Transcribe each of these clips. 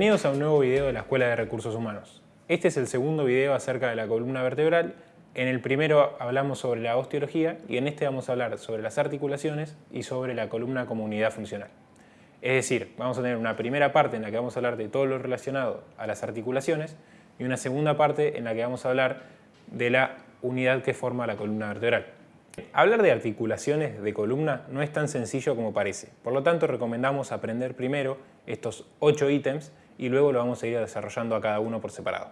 Bienvenidos a un nuevo video de la Escuela de Recursos Humanos. Este es el segundo video acerca de la columna vertebral. En el primero hablamos sobre la osteología y en este vamos a hablar sobre las articulaciones y sobre la columna como unidad funcional. Es decir, vamos a tener una primera parte en la que vamos a hablar de todo lo relacionado a las articulaciones y una segunda parte en la que vamos a hablar de la unidad que forma la columna vertebral. Hablar de articulaciones de columna no es tan sencillo como parece, por lo tanto recomendamos aprender primero estos ocho ítems y luego lo vamos a ir desarrollando a cada uno por separado.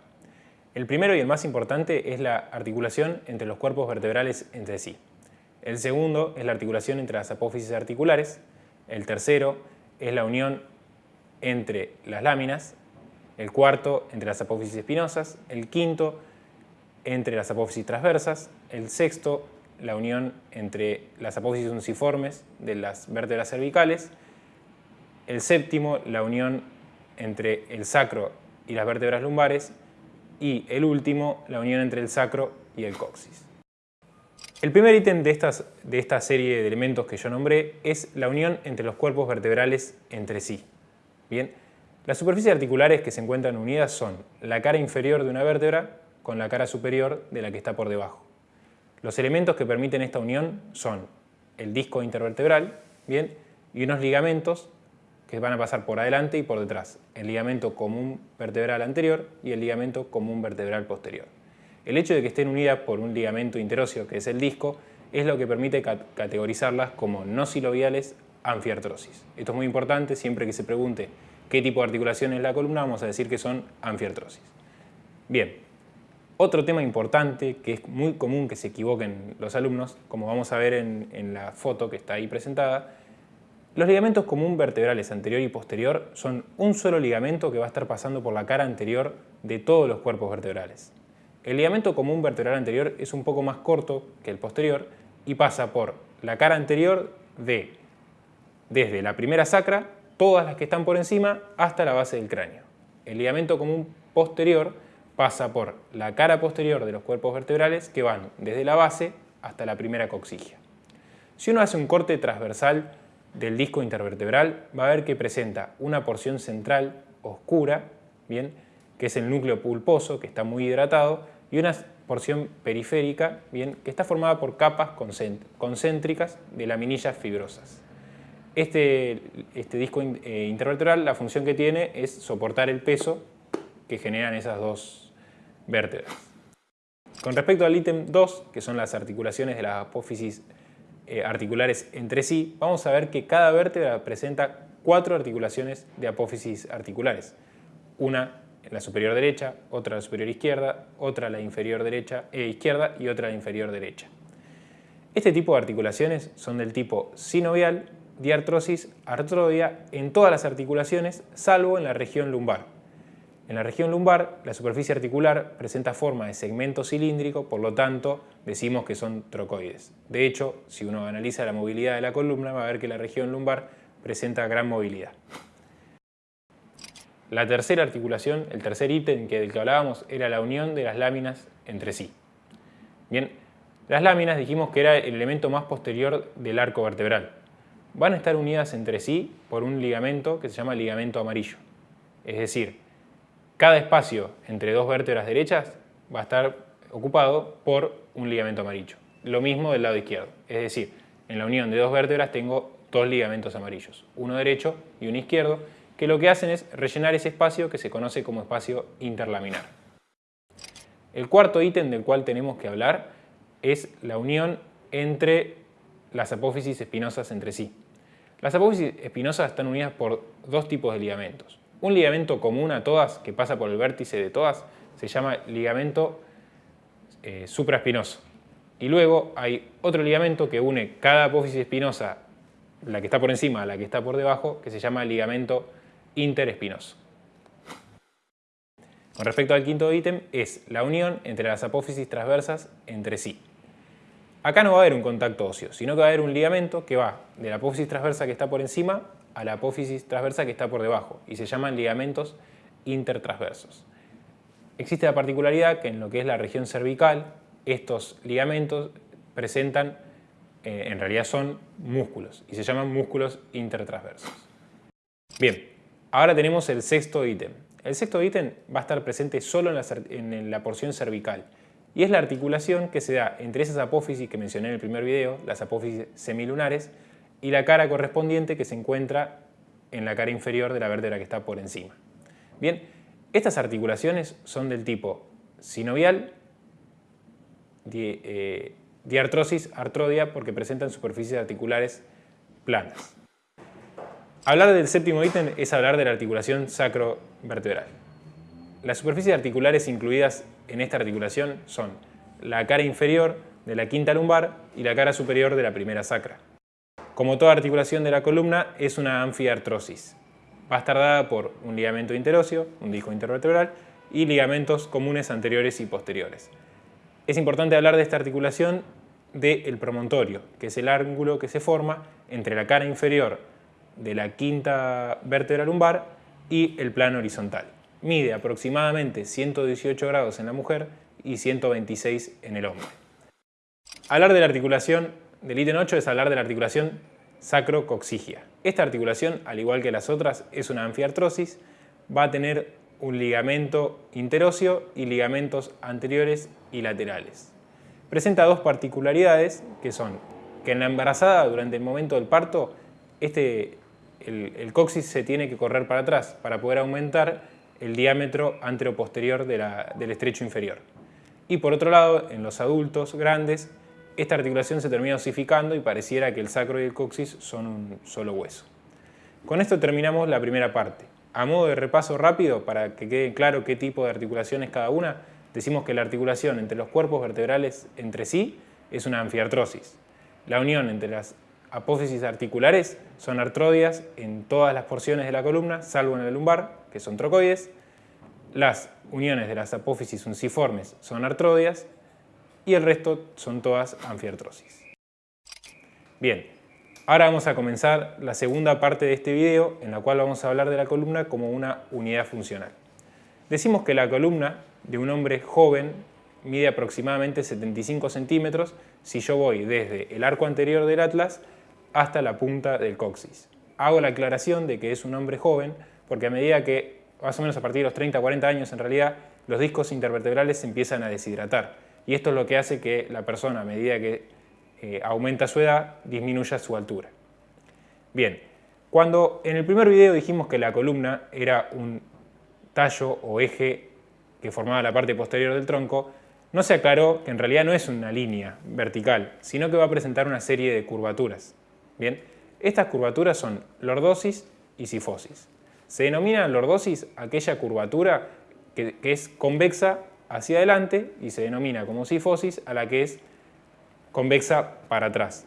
El primero y el más importante es la articulación entre los cuerpos vertebrales entre sí. El segundo es la articulación entre las apófisis articulares. El tercero es la unión entre las láminas. El cuarto entre las apófisis espinosas. El quinto entre las apófisis transversas. El sexto la unión entre las apófisis unciformes de las vértebras cervicales, el séptimo, la unión entre el sacro y las vértebras lumbares, y el último, la unión entre el sacro y el coxis. El primer ítem de, de esta serie de elementos que yo nombré es la unión entre los cuerpos vertebrales entre sí. Bien, las superficies articulares que se encuentran unidas son la cara inferior de una vértebra con la cara superior de la que está por debajo. Los elementos que permiten esta unión son el disco intervertebral ¿bien? y unos ligamentos que van a pasar por adelante y por detrás, el ligamento común vertebral anterior y el ligamento común vertebral posterior. El hecho de que estén unidas por un ligamento interóseo, que es el disco, es lo que permite categorizarlas como no siloviales anfiartrosis. Esto es muy importante, siempre que se pregunte qué tipo de articulación es la columna, vamos a decir que son anfiartrosis. Bien, otro tema importante, que es muy común que se equivoquen los alumnos, como vamos a ver en, la foto que está ahí presentada, los ligamentos común vertebrales anterior y posterior son un solo ligamento que va a estar pasando por la cara anterior de todos los cuerpos vertebrales. El ligamento común vertebral anterior es un poco más corto que el posterior y pasa por la cara anterior de desde la primera sacra, todas las que están por encima, hasta la base del cráneo. El ligamento común posterior pasa por la cara posterior de los cuerpos vertebrales que van desde la base hasta la primera coxigia. Si uno hace un corte transversal del disco intervertebral, va a ver que presenta una porción central oscura, ¿bien? que es el núcleo pulposo, que está muy hidratado, y una porción periférica, ¿bien? que está formada por capas concéntricas de laminillas fibrosas. Este, este disco eh, intervertebral, la función que tiene es soportar el peso que generan esas dos vértebras. Con respecto al ítem 2, que son las articulaciones de las apófisis eh, articulares entre sí, vamos a ver que cada vértebra presenta cuatro articulaciones de apófisis articulares. Una en la superior derecha, otra en la superior izquierda, otra en la inferior derecha, e izquierda y otra en la inferior derecha. Este tipo de articulaciones son del tipo sinovial, diartrosis, artrodia en todas las articulaciones, salvo en la región lumbar. En la región lumbar, la superficie articular presenta forma de segmento cilíndrico, por lo tanto, decimos que son trocoides. De hecho, si uno analiza la movilidad de la columna, va a ver que la región lumbar presenta gran movilidad. La tercera articulación, el tercer ítem del que hablábamos, era la unión de las láminas entre sí. Bien, las láminas dijimos que era el elemento más posterior del arco vertebral. Van a estar unidas entre sí por un ligamento que se llama ligamento amarillo. Es decir, cada espacio entre dos vértebras derechas va a estar ocupado por un ligamento amarillo. Lo mismo del lado izquierdo. Es decir, en la unión de dos vértebras tengo dos ligamentos amarillos, uno derecho y uno izquierdo, que lo que hacen es rellenar ese espacio que se conoce como espacio interlaminar. El cuarto ítem del cual tenemos que hablar es la unión entre las apófisis espinosas entre sí. Las apófisis espinosas están unidas por dos tipos de ligamentos. Un ligamento común a todas, que pasa por el vértice de todas, se llama ligamento eh, supraespinoso. Y luego hay otro ligamento que une cada apófisis espinosa, la que está por encima a la que está por debajo, que se llama ligamento interespinoso. Con respecto al quinto ítem, es la unión entre las apófisis transversas entre sí. Acá no va a haber un contacto óseo, sino que va a haber un ligamento que va de la apófisis transversa que está por encima a la apófisis transversa que está por debajo y se llaman ligamentos intertransversos. Existe la particularidad que en lo que es la región cervical, estos ligamentos presentan, eh, en realidad son músculos y se llaman músculos intertransversos. Bien, Ahora tenemos el sexto ítem. El sexto ítem va a estar presente solo en la, porción cervical y es la articulación que se da entre esas apófisis que mencioné en el primer video, las apófisis semilunares, y la cara correspondiente que se encuentra en la cara inferior de la vértebra que está por encima. Bien, estas articulaciones son del tipo sinovial, eh, diartrosis, artrodia, porque presentan superficies articulares planas. Hablar del séptimo ítem es hablar de la articulación sacrovertebral. Las superficies articulares incluidas en esta articulación son la cara inferior de la quinta lumbar y la cara superior de la primera sacra. Como toda articulación de la columna, es una anfiartrosis. Va a estar dada por un ligamento interóseo, un disco intervertebral, y ligamentos comunes anteriores y posteriores. Es importante hablar de esta articulación del promontorio, que es el ángulo que se forma entre la cara inferior de la quinta vértebra lumbar y el plano horizontal. Mide aproximadamente 118 grados en la mujer y 126 en el hombre. Hablar de la articulación del ítem 8 es hablar de la articulación sacrocoxigia. Esta articulación, al igual que las otras, es una anfiartrosis, va a tener un ligamento interóseo y ligamentos anteriores y laterales. Presenta dos particularidades que son que en la embarazada durante el momento del parto este, el, coxis se tiene que correr para atrás para poder aumentar el diámetro anteroposterior posterior del estrecho inferior. Y por otro lado, en los adultos grandes, esta articulación se termina osificando y pareciera que el sacro y el coxis son un solo hueso. Con esto terminamos la primera parte. A modo de repaso rápido, para que quede claro qué tipo de articulación es cada una, decimos que la articulación entre los cuerpos vertebrales entre sí es una anfiartrosis. La unión entre las apófisis articulares son artrodias en todas las porciones de la columna, salvo en el lumbar, que son trocoides. Las uniones de las apófisis unciformes son artrodias y el resto son todas anfiartrosis. Bien, ahora vamos a comenzar la segunda parte de este video en la cual vamos a hablar de la columna como una unidad funcional. Decimos que la columna de un hombre joven mide aproximadamente 75 centímetros si yo voy desde el arco anterior del atlas hasta la punta del coxis. Hago la aclaración de que es un hombre joven porque a medida que, más o menos a partir de los 30 40 años en realidad, los discos intervertebrales se empiezan a deshidratar. Y esto es lo que hace que la persona, a medida que eh, aumenta su edad, disminuya su altura. Bien, cuando en el primer video dijimos que la columna era un tallo o eje que formaba la parte posterior del tronco, no se aclaró que en realidad no es una línea vertical, sino que va a presentar una serie de curvaturas. Bien, estas curvaturas son lordosis y sifosis. Se denomina lordosis aquella curvatura que, es convexa hacia adelante y se denomina como sifosis a la que es convexa para atrás.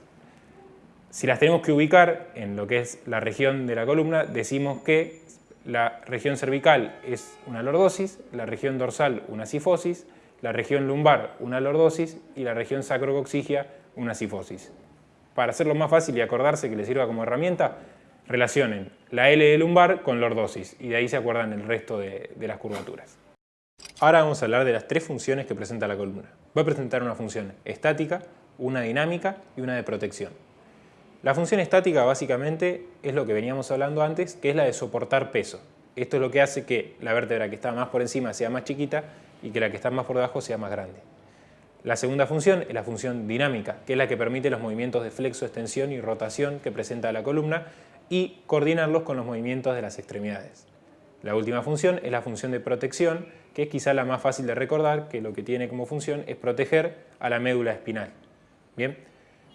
Si las tenemos que ubicar en lo que es la región de la columna, decimos que la región cervical es una lordosis, la región dorsal una sifosis, la región lumbar una lordosis y la región sacrocoxigia una sifosis para hacerlo más fácil y acordarse que les sirva como herramienta, relacionen la L de lumbar con lordosis y de ahí se acuerdan el resto de, de las curvaturas. Ahora vamos a hablar de las tres funciones que presenta la columna. Va a presentar una función estática, una dinámica y una de protección. La función estática básicamente es lo que veníamos hablando antes, que es la de soportar peso. Esto es lo que hace que la vértebra que está más por encima sea más chiquita y que la que está más por debajo sea más grande. La segunda función es la función dinámica, que es la que permite los movimientos de flexo, extensión y rotación que presenta la columna y coordinarlos con los movimientos de las extremidades. La última función es la función de protección, que es quizá la más fácil de recordar, que lo que tiene como función es proteger a la médula espinal. Bien,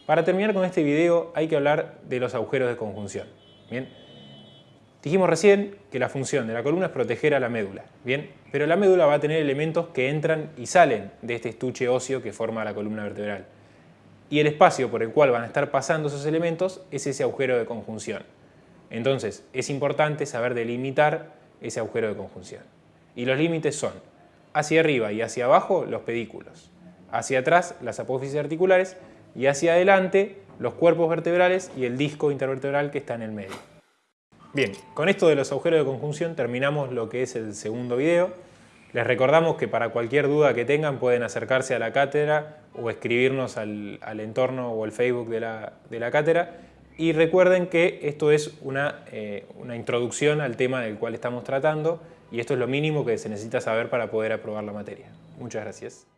para terminar con este video hay que hablar de los agujeros de conjunción. Bien, Dijimos recién que la función de la columna es proteger a la médula, ¿bien? Pero la médula va a tener elementos que entran y salen de este estuche óseo que forma la columna vertebral. Y el espacio por el cual van a estar pasando esos elementos es ese agujero de conjunción. Entonces, es importante saber delimitar ese agujero de conjunción. Y los límites son hacia arriba y hacia abajo los pedículos, hacia atrás las apófisis articulares y hacia adelante los cuerpos vertebrales y el disco intervertebral que está en el medio. Bien, con esto de los agujeros de conjunción terminamos lo que es el segundo video. Les recordamos que para cualquier duda que tengan pueden acercarse a la cátedra o escribirnos al, entorno o al Facebook de la, de la cátedra Y recuerden que esto es una, eh, una introducción al tema del cual estamos tratando y esto es lo mínimo que se necesita saber para poder aprobar la materia. Muchas gracias.